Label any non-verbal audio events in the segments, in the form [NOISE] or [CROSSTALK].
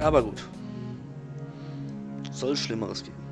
Aber gut. Soll Schlimmeres geben.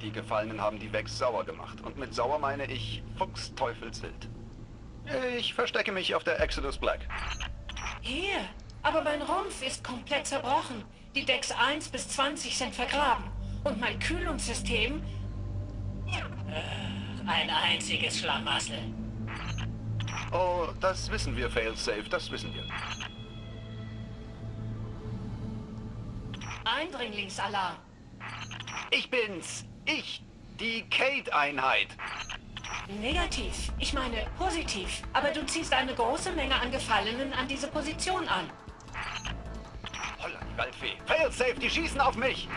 Die Gefallenen haben die Vex sauer gemacht. Und mit sauer meine ich Fuchsteufelswild. Ich verstecke mich auf der Exodus Black. Hier, aber mein Rumpf ist komplett zerbrochen. Die Decks 1 bis 20 sind vergraben. Und mein Kühlungssystem... Äh, ein einziges Schlamassel. Oh, das wissen wir, Failsafe, das wissen wir. Eindringlingsalarm. Ich bin's! Ich! Die Kate-Einheit! Negativ. Ich meine positiv. Aber du ziehst eine große Menge an Gefallenen an diese Position an. Holla, die Waldfee! Failsafe, die schießen auf mich!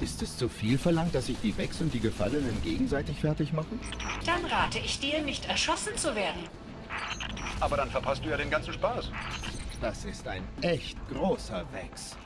Ist es zu viel verlangt, dass sich die Vex und die Gefallenen gegenseitig fertig machen? Dann rate ich dir, nicht erschossen zu werden. Aber dann verpasst du ja den ganzen Spaß. Das ist ein echt großer Vex.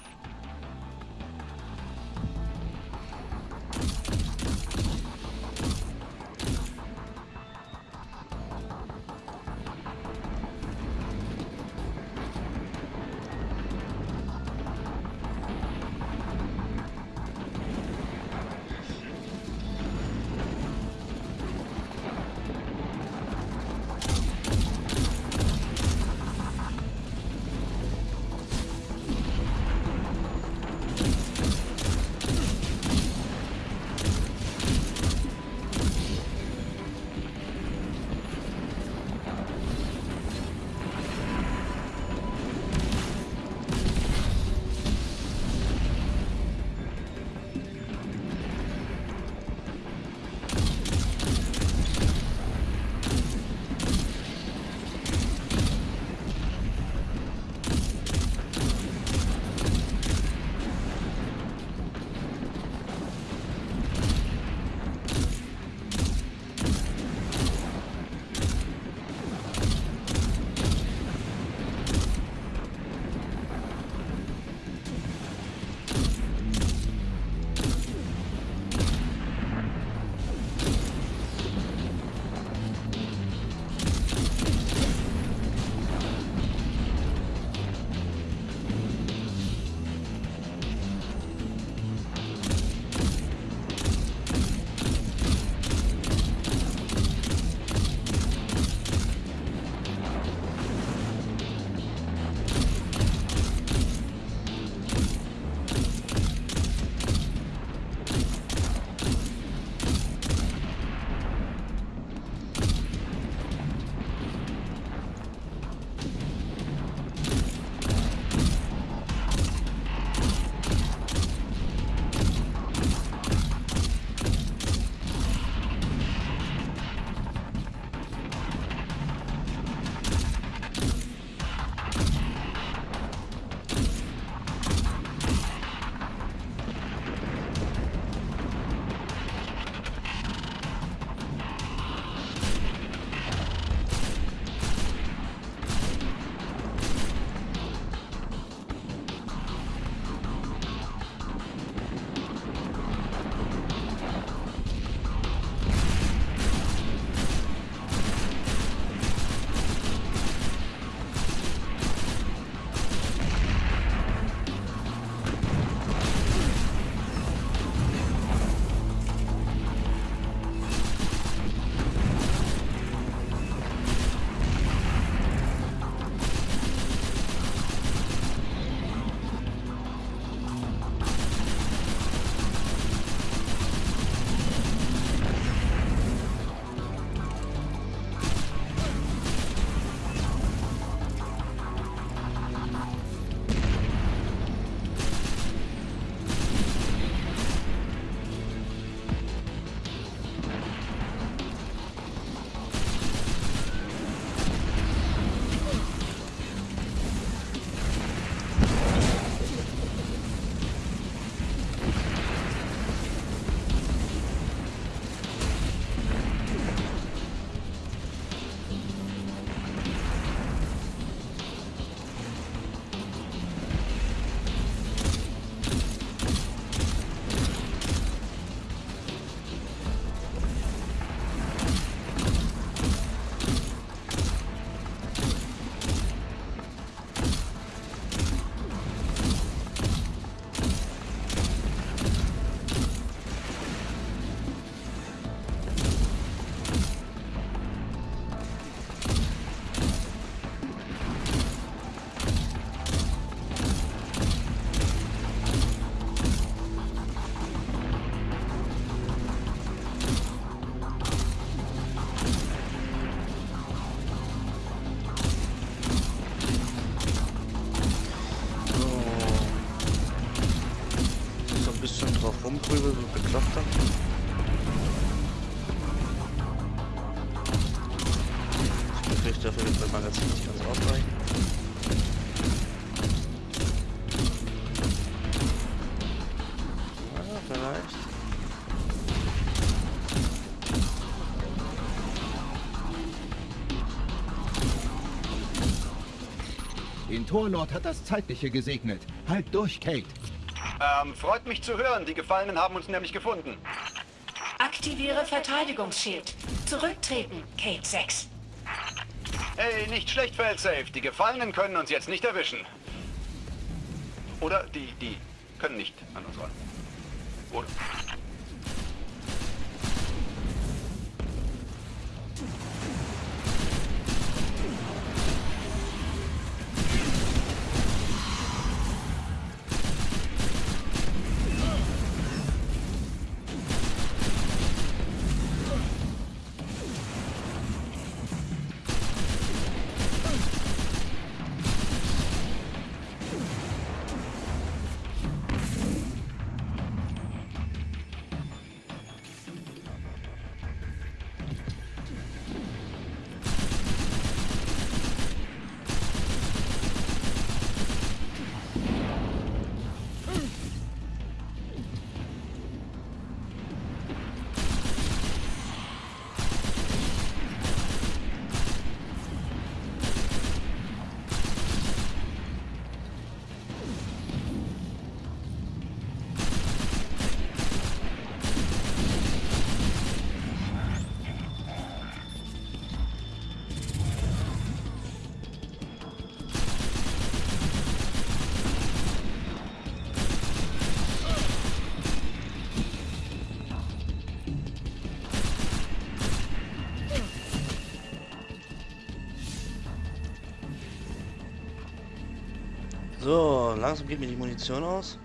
Vielleicht. Den Torlord hat das Zeitliche gesegnet. Halt durch, Kate. Ähm, freut mich zu hören. Die Gefallenen haben uns nämlich gefunden. Aktiviere Verteidigungsschild. Zurücktreten, Kate 6. Hey, nicht schlecht, Failsafe. Die Gefallenen können uns jetzt nicht erwischen. Oder die, die können nicht an uns ran. Oder? Langsam geht mir die Munition aus.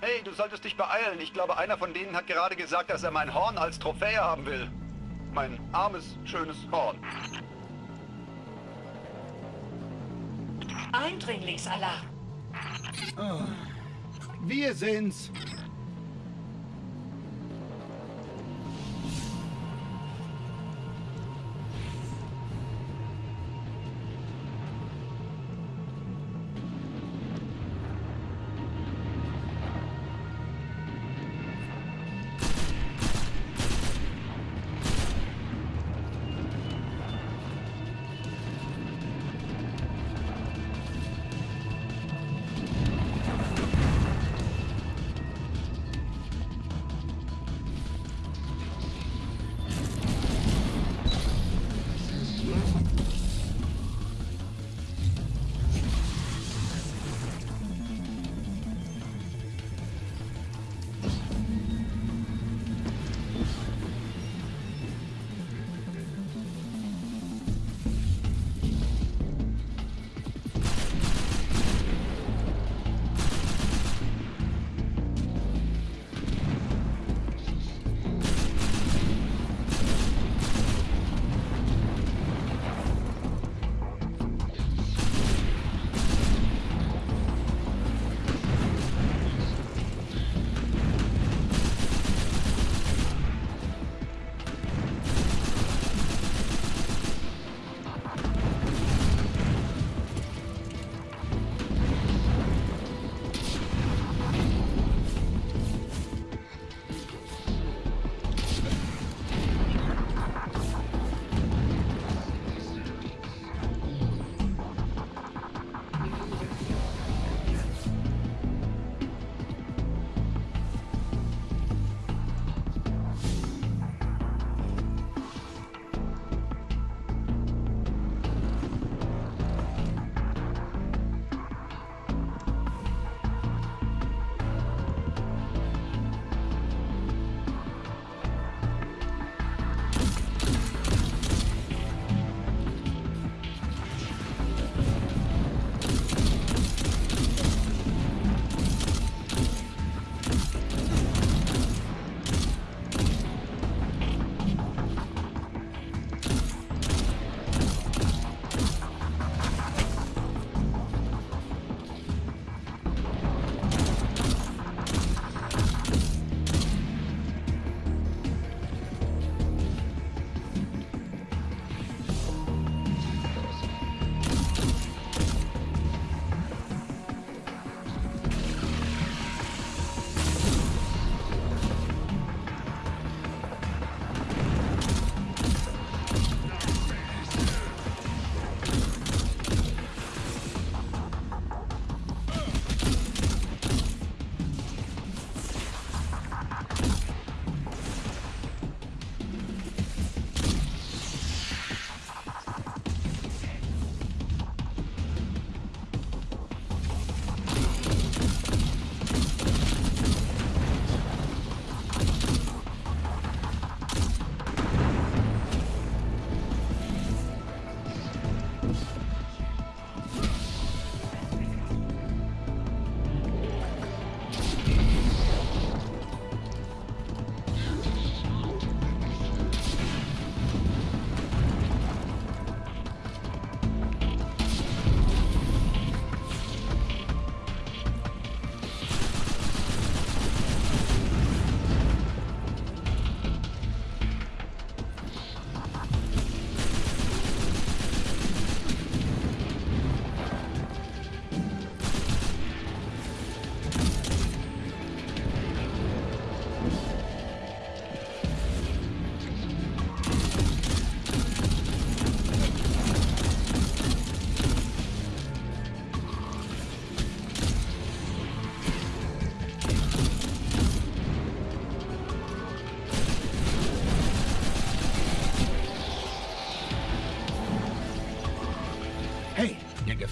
Hey, du solltest dich beeilen. Ich glaube, einer von denen hat gerade gesagt, dass er mein Horn als Trophäe haben will. Mein armes, schönes Horn. Eindringlingsalarm. Wir sind's.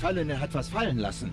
Gefallene hat was fallen lassen.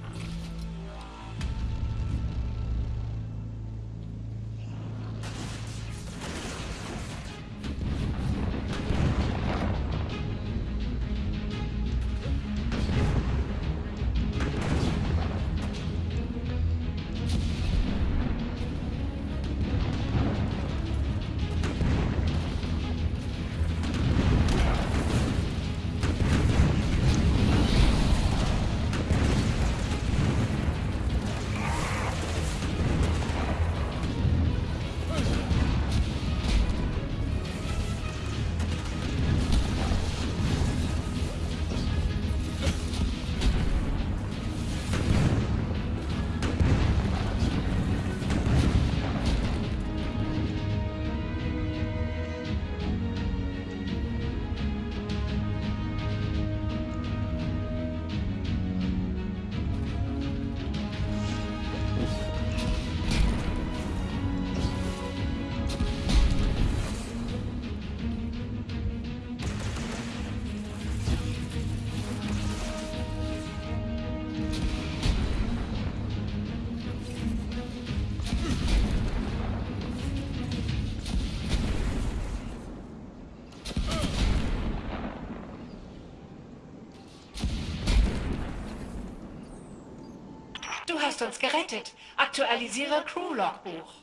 Hast uns gerettet. Aktualisiere Crew-Logbuch.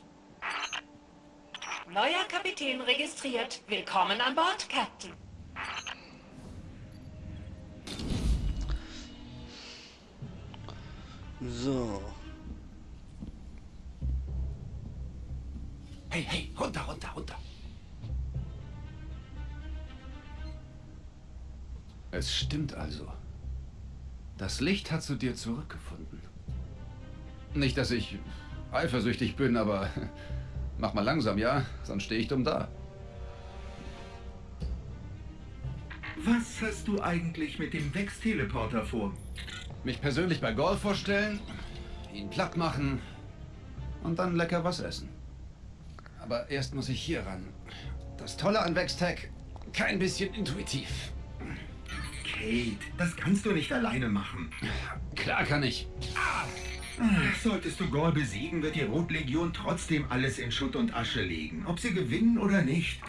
Neuer Kapitän registriert. Willkommen an Bord, Captain. So. Hey, hey, runter, runter, runter. Es stimmt also. Das Licht hat zu dir zurückgefunden. Nicht, dass ich eifersüchtig bin, aber [LAUGHS] mach mal langsam, ja? Sonst stehe ich dumm da. Was hast du eigentlich mit dem Vex-Teleporter vor? Mich persönlich bei Golf vorstellen, ihn platt machen und dann lecker was essen. Aber erst muss ich hier ran. Das Tolle an Vextech, kein bisschen intuitiv. Kate, das kannst du nicht alleine machen. Klar kann ich. Ach, Solltest du Gaul besiegen, wird die Rotlegion trotzdem alles in Schutt und Asche legen. Ob sie gewinnen oder nicht.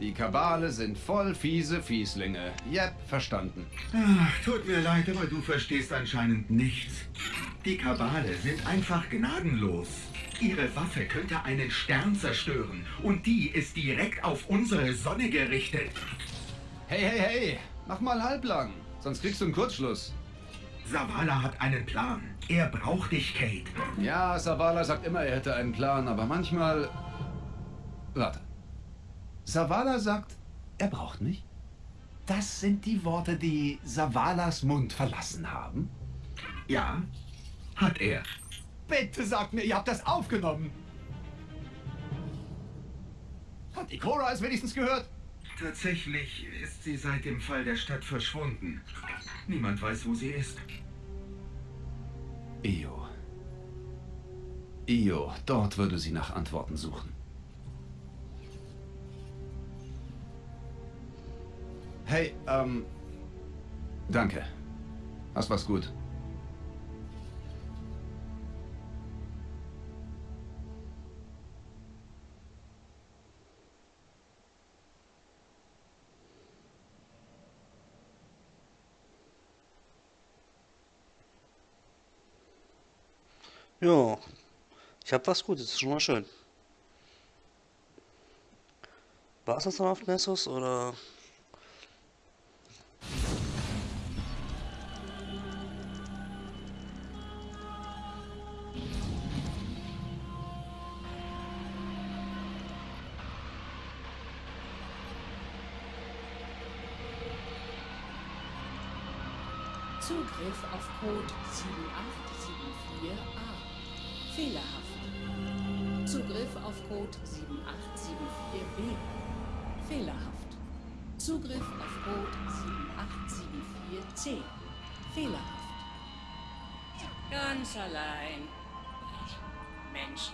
Die Kabale sind voll fiese Fieslinge. Jep, verstanden. Ach, tut mir leid, aber du verstehst anscheinend nichts. Die Kabale sind einfach gnadenlos. Ihre Waffe könnte einen Stern zerstören. Und die ist direkt auf unsere Sonne gerichtet. Hey, hey, hey, mach mal halblang, sonst kriegst du einen Kurzschluss. Savala hat einen Plan. Er braucht dich, Kate. Ja, Savala sagt immer, er hätte einen Plan, aber manchmal... Warte. Savala sagt, er braucht mich? Das sind die Worte, die Savalas Mund verlassen haben? Ja, hat er. Bitte sagt mir, ihr habt das aufgenommen. Hat die Cora es wenigstens gehört? Tatsächlich ist sie seit dem Fall der Stadt verschwunden. Niemand weiß, wo sie ist. Io. Io, dort würde sie nach Antworten suchen. Hey, ähm... Danke. Hast was gut. Ja. Ich hab was Gutes, ist schon mal schön. War es das noch auf Nessus oder? Zugriff auf Code 7874C. Fehlerhaft. Ganz allein. Mensch.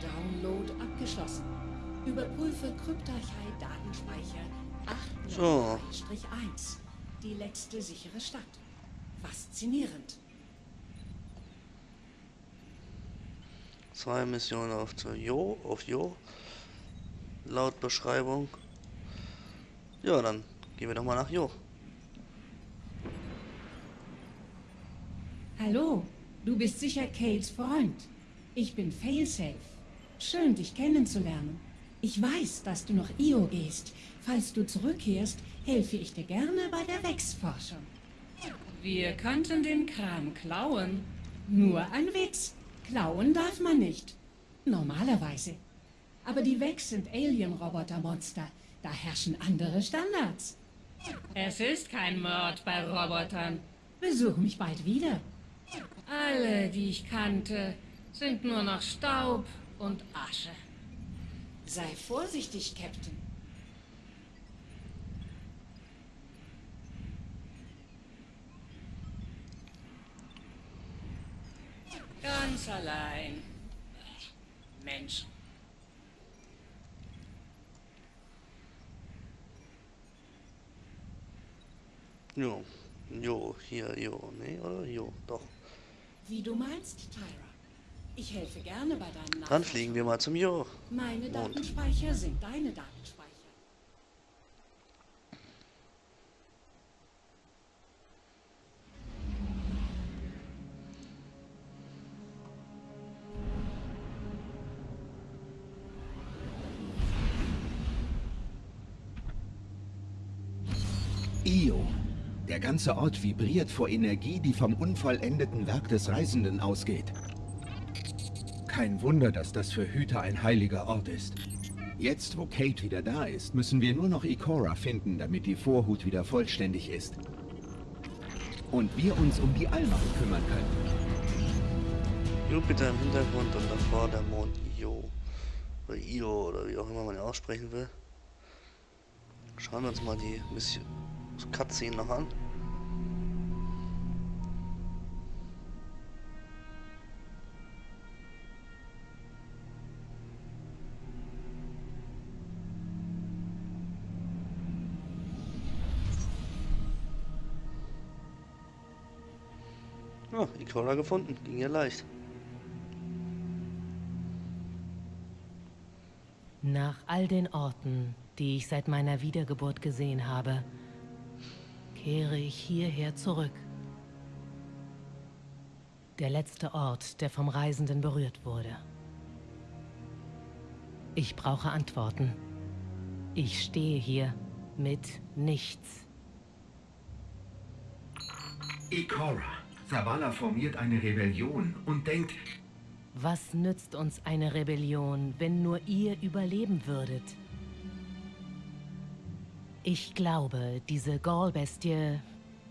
Download abgeschlossen. Überprüfe Kryptarchei-Datenspeicher So. 803-1. Die letzte sichere Stadt. Faszinierend. Zwei Missionen auf Jo, auf Jo. Laut Beschreibung. Ja, dann gehen wir doch mal nach Jo. Hallo, du bist sicher Kates Freund. Ich bin Failsafe. Schön, dich kennenzulernen. Ich weiß, dass du nach Io gehst. Falls du zurückkehrst, helfe ich dir gerne bei der Wex-Forschung. Wir könnten den Kram klauen. Nur ein Witz. Klauen darf man nicht. Normalerweise. Aber die Vex sind Alien-Roboter-Monster. Da herrschen andere Standards. Es ist kein Mord bei Robotern. Besuch mich bald wieder. Alle, die ich kannte, sind nur noch Staub und Asche. Sei vorsichtig, Captain. Ganz allein. Mensch. Jo. Jo, hier, Jo. Nee, oder? Jo, doch. Wie du meinst, Tyra. Ich helfe gerne bei deinen Dann Nachforschungen. fliegen wir mal zum Jo. Meine. Datenspeicher sind deine Datenspeicher. Io. Der ganze Ort vibriert vor Energie, die vom unvollendeten Werk des Reisenden ausgeht. Kein Wunder, dass das für Hüter ein heiliger Ort ist. Jetzt, wo Kate wieder da ist, müssen wir nur noch Ikora finden, damit die Vorhut wieder vollständig ist. Und wir uns um die Allmacht kümmern können. Jupiter im Hintergrund und davor der Mond Io. Oder Io oder wie auch immer man ihn aussprechen will. Schauen wir uns mal die Mission Cutscene noch an. Ja, Ikora gefunden. Ging ja leicht. Nach all den Orten, die ich seit meiner Wiedergeburt gesehen habe, kehre ich hierher zurück. Der letzte Ort, der vom Reisenden berührt wurde. Ich brauche Antworten. Ich stehe hier mit nichts. Ikora. Zavala formiert eine Rebellion und denkt, Was nützt uns eine Rebellion, wenn nur ihr überleben würdet? Ich glaube, diese Gaul-Bestie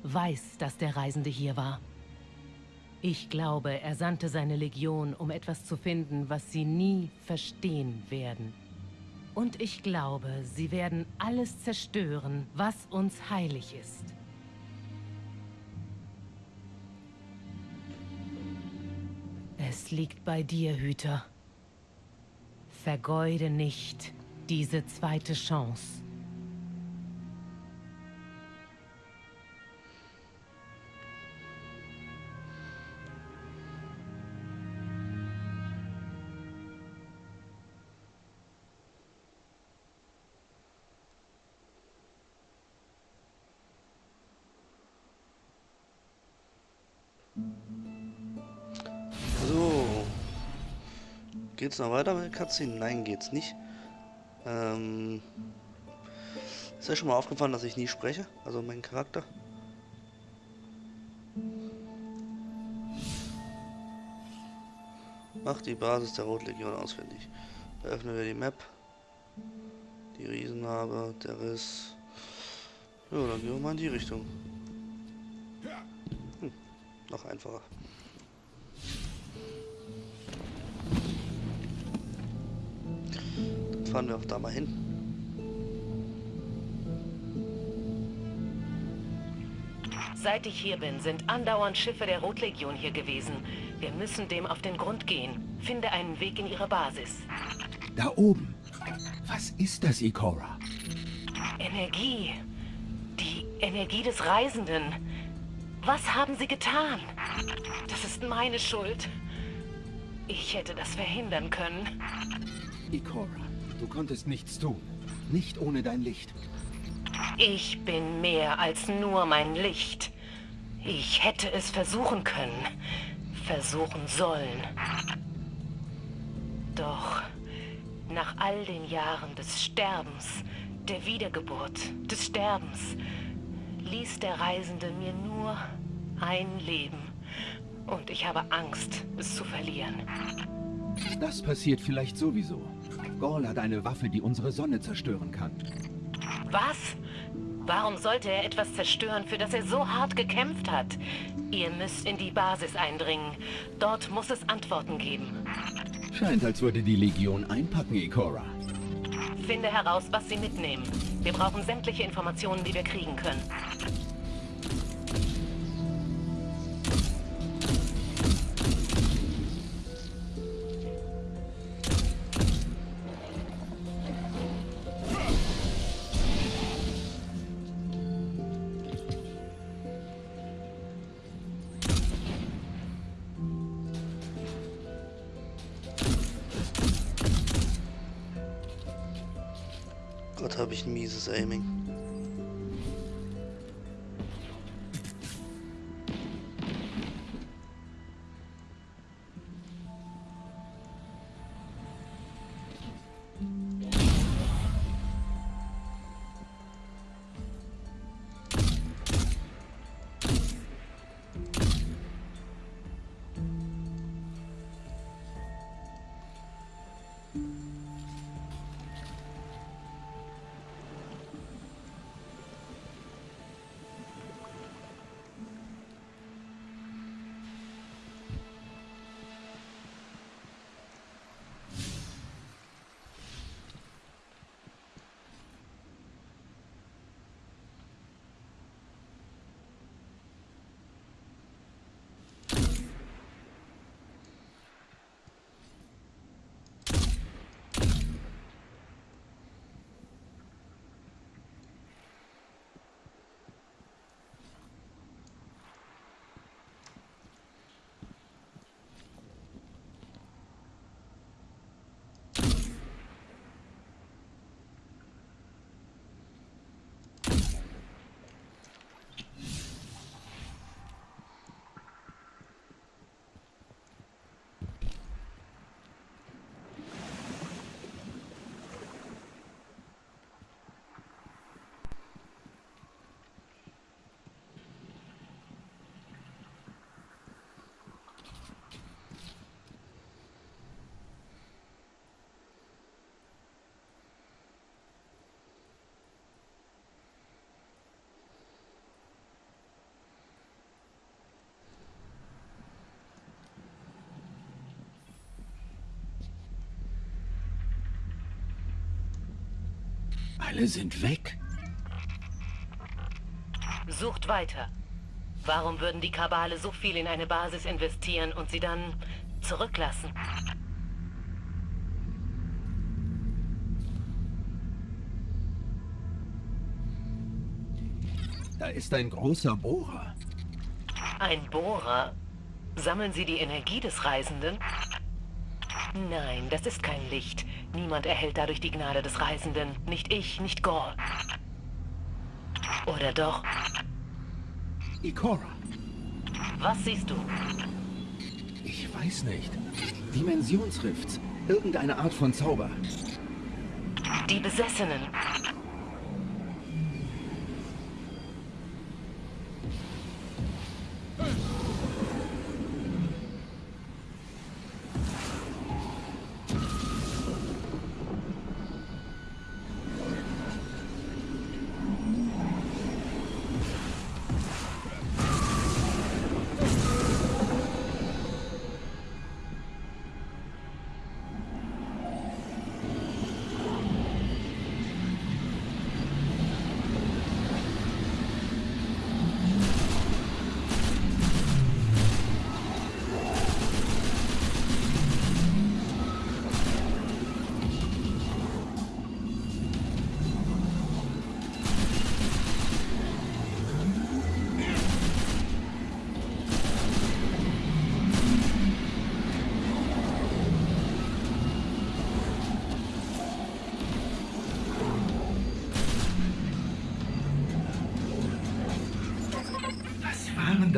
weiß, dass der Reisende hier war. Ich glaube, er sandte seine Legion, um etwas zu finden, was sie nie verstehen werden. Und ich glaube, sie werden alles zerstören, was uns heilig ist. Es liegt bei dir, Hüter. Vergeude nicht diese zweite Chance. Geht's noch weiter mit der Cutscene? Nein, geht's nicht. Ähm. Ist euch schon mal aufgefallen, dass ich nie spreche? Also mein Charakter? Macht die Basis der Rotlegion ausfindig. Da öffnen wir die Map. Die Riesenhabe, der Riss. Ja, dann gehen wir mal in die Richtung. Hm, noch einfacher. Fahren wir auch da mal hin. Seit ich hier bin, sind andauernd Schiffe der Rotlegion hier gewesen. Wir müssen dem auf den Grund gehen. Finde einen Weg in ihre Basis. Da oben. Was ist das, Ikora? Energie. Die Energie des Reisenden. Was haben sie getan? Das ist meine Schuld. Ich hätte das verhindern können. Ikora, du konntest nichts tun. Nicht ohne dein Licht. Ich bin mehr als nur mein Licht. Ich hätte es versuchen können. Versuchen sollen. Doch nach all den Jahren des Sterbens, der Wiedergeburt, des Sterbens, ließ der Reisende mir nur ein Leben. Und ich habe Angst, es zu verlieren. Das passiert vielleicht sowieso. Gaul hat eine Waffe, die unsere Sonne zerstören kann. Was? Warum sollte er etwas zerstören, für das er so hart gekämpft hat? Ihr müsst in die Basis eindringen. Dort muss es Antworten geben. Scheint, als würde die Legion einpacken, Ikora. Finde heraus, was sie mitnehmen. Wir brauchen sämtliche Informationen, die wir kriegen können. Alle sind weg. Sucht weiter. Warum würden die Kabale so viel in eine Basis investieren und sie dann zurücklassen? Da ist ein großer Bohrer. Ein Bohrer? Sammeln Sie die Energie des Reisenden? Nein, das ist kein Licht. Niemand erhält dadurch die Gnade des Reisenden. Nicht ich, nicht Gaul. Oder doch? Ikora. Was siehst du? Ich weiß nicht. Dimensionsrifts. Irgendeine Art von Zauber. Die Besessenen.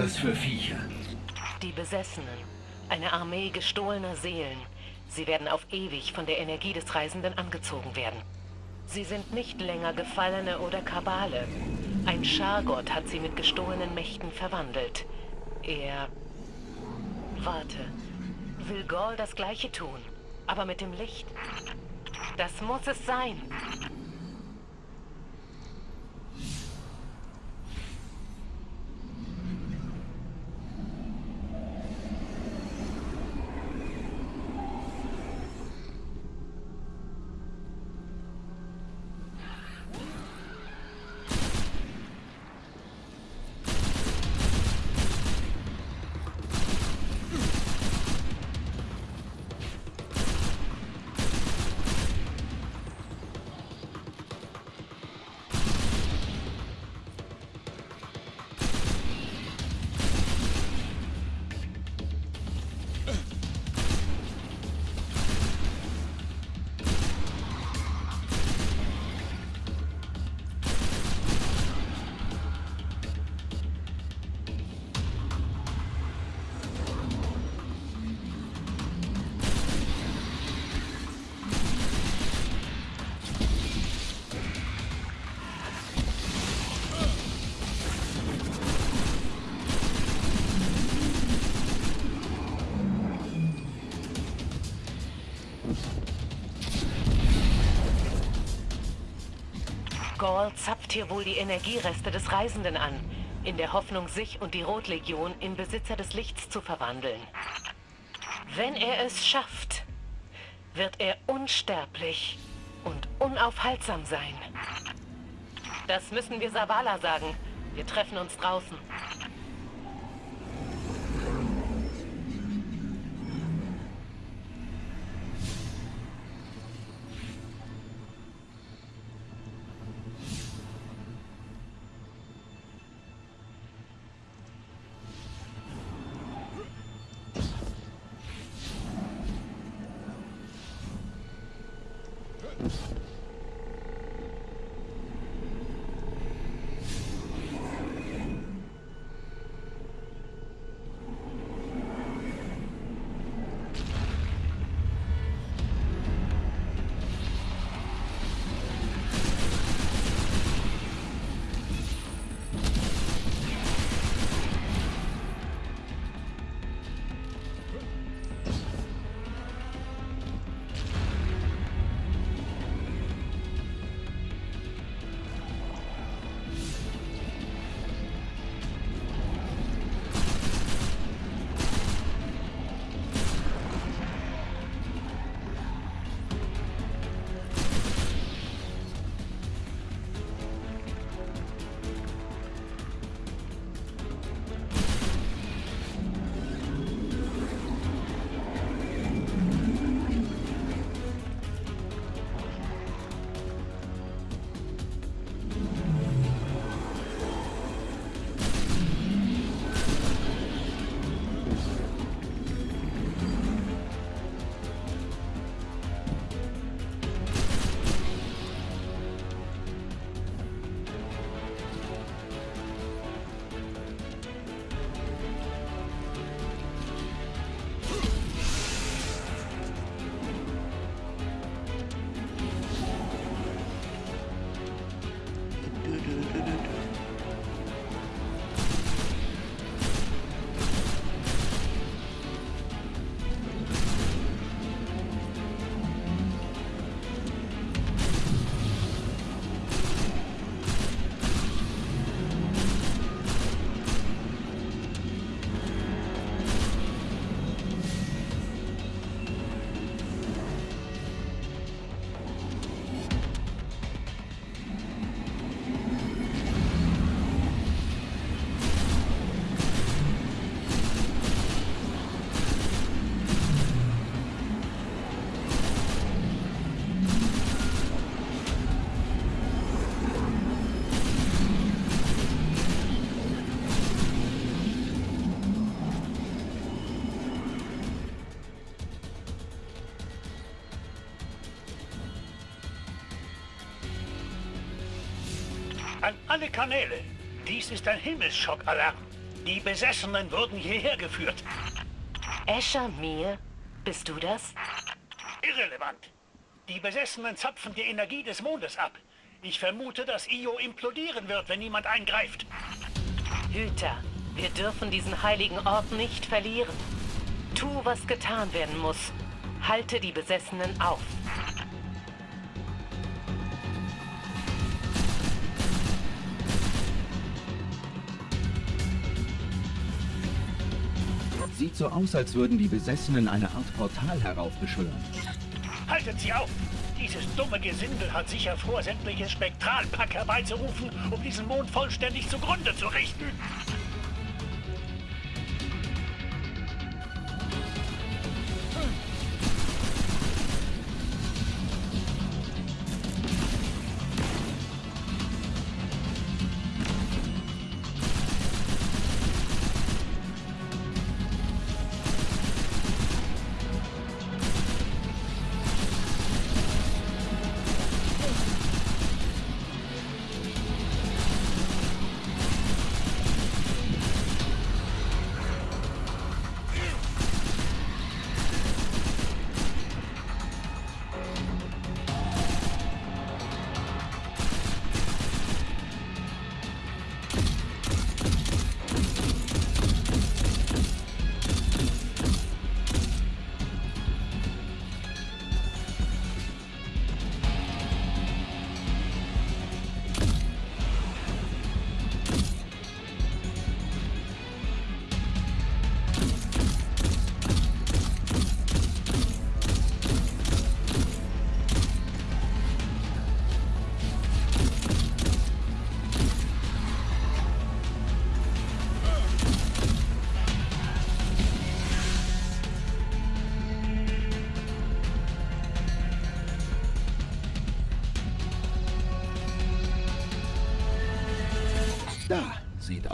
Das für Viecher? Die Besessenen. Eine Armee gestohlener Seelen. Sie werden auf ewig von der Energie des Reisenden angezogen werden. Sie sind nicht länger Gefallene oder Kabale. Ein Schargott hat sie mit gestohlenen Mächten verwandelt. Er... Warte. Will Gaul das Gleiche tun? Aber mit dem Licht? Das muss es sein. Gaul zapft hier wohl die Energiereste des Reisenden an, in der Hoffnung, sich und die Rotlegion in Besitzer des Lichts zu verwandeln. Wenn er es schafft, wird er unsterblich und unaufhaltsam sein. Das müssen wir Savala sagen. Wir treffen uns draußen. Alle Kanäle. Dies ist ein Himmelsschock-Alarm. Die Besessenen wurden hierher geführt. Escher mir? Bist du das? Irrelevant. Die Besessenen zapfen die Energie des Mondes ab. Ich vermute, dass Io implodieren wird, wenn niemand eingreift. Hüter, wir dürfen diesen heiligen Ort nicht verlieren. Tu, was getan werden muss. Halte die Besessenen auf. So aus, als würden die Besessenen eine Art Portal heraufbeschwören. Haltet sie auf! Dieses dumme Gesindel hat sicher vor, sämtliches Spektralpack herbeizurufen, um diesen Mond vollständig zugrunde zu richten.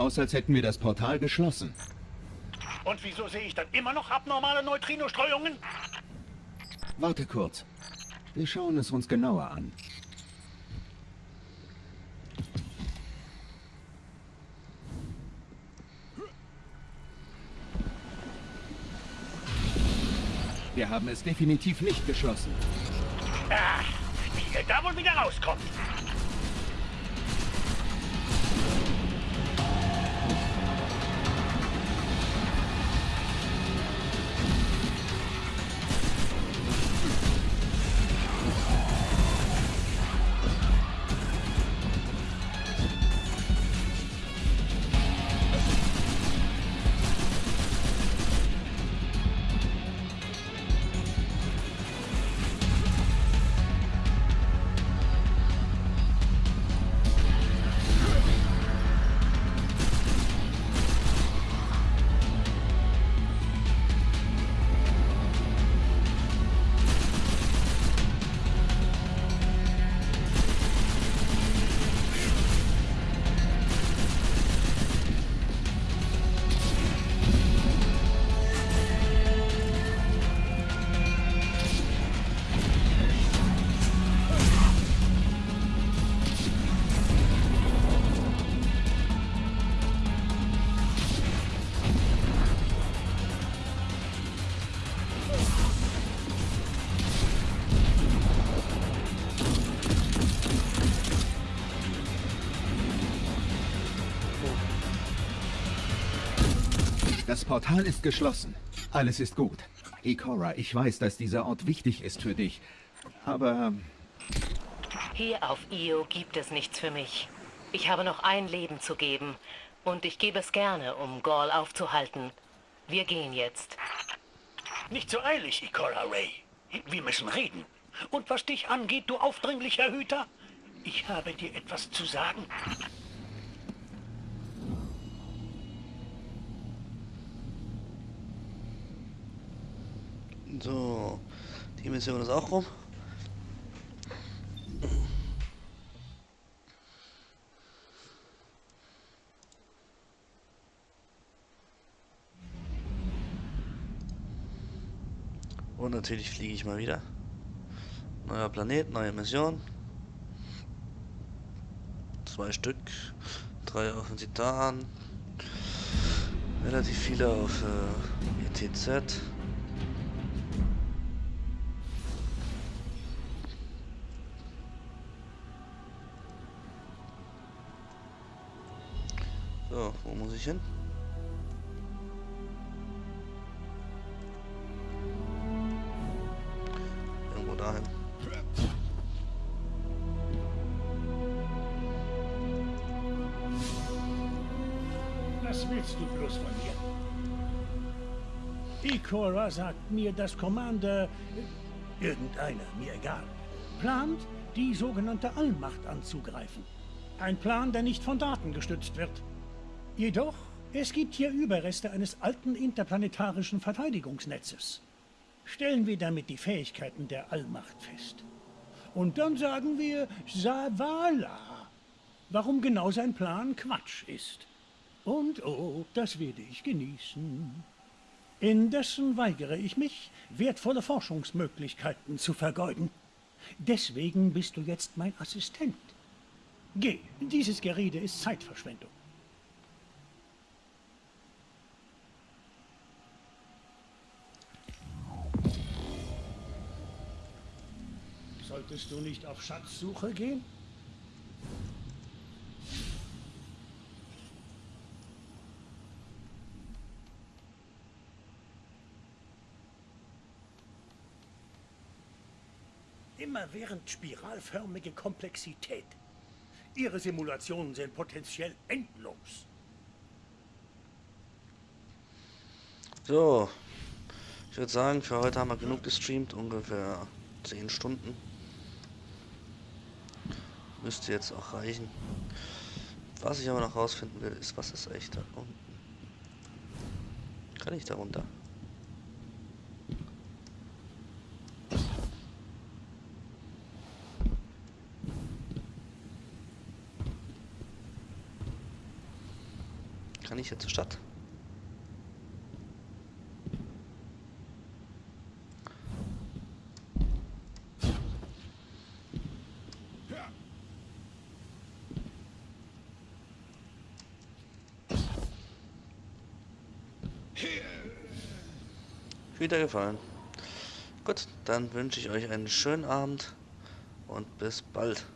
Aus, als hätten wir das Portal geschlossen. Und wieso sehe ich dann immer noch abnormale Neutrinostreuungen? Warte kurz. Wir schauen es uns genauer an. Wir haben es definitiv nicht geschlossen. Ach, wie ihr da wohl wieder rauskommt. Das Portal ist geschlossen. Alles ist gut. Ikora, ich weiß, dass dieser Ort wichtig ist für dich. Aber Hier auf Io gibt es nichts für mich. Ich habe noch ein Leben zu geben. Und ich gebe es gerne, um Gaul aufzuhalten. Wir gehen jetzt. Nicht so eilig, Ikora Ray. Wir müssen reden. Und was dich angeht, du aufdringlicher Hüter, ich habe dir etwas zu sagen. So, die Mission ist auch rum. Und natürlich fliege ich mal wieder. Neuer Planet, neue Mission. Zwei Stück. Drei auf den Titan. Relativ viele auf äh, ETZ. Muss ich hin? Irgendwo dahin. Was willst du bloß von mir? Ikora sagt mir, dass Commander... Irgendeiner, mir egal. Plant, die sogenannte Allmacht anzugreifen. Ein Plan, der nicht von Daten gestützt wird. Jedoch, es gibt hier Überreste eines alten interplanetarischen Verteidigungsnetzes. Stellen wir damit die Fähigkeiten der Allmacht fest. Und dann sagen wir Savala. Warum genau sein Plan Quatsch ist. Und oh, das werde ich genießen. Indessen weigere ich mich, wertvolle Forschungsmöglichkeiten zu vergeuden. Deswegen bist du jetzt mein Assistent. Geh, dieses Gerede ist Zeitverschwendung. Solltest du nicht auf Schatzsuche gehen? Immerwährend spiralförmige Komplexität. Ihre Simulationen sind potenziell endlos. So, ich würde sagen, für heute haben wir genug gestreamt, ungefähr 10 Stunden. Müsste jetzt auch reichen. Was ich aber noch rausfinden will, ist, was ist echt da unten? Kann ich da runter? Kann ich hier zur Stadt? Wieder gefallen. Gut, dann wünsche ich euch einen schönen Abend und bis bald.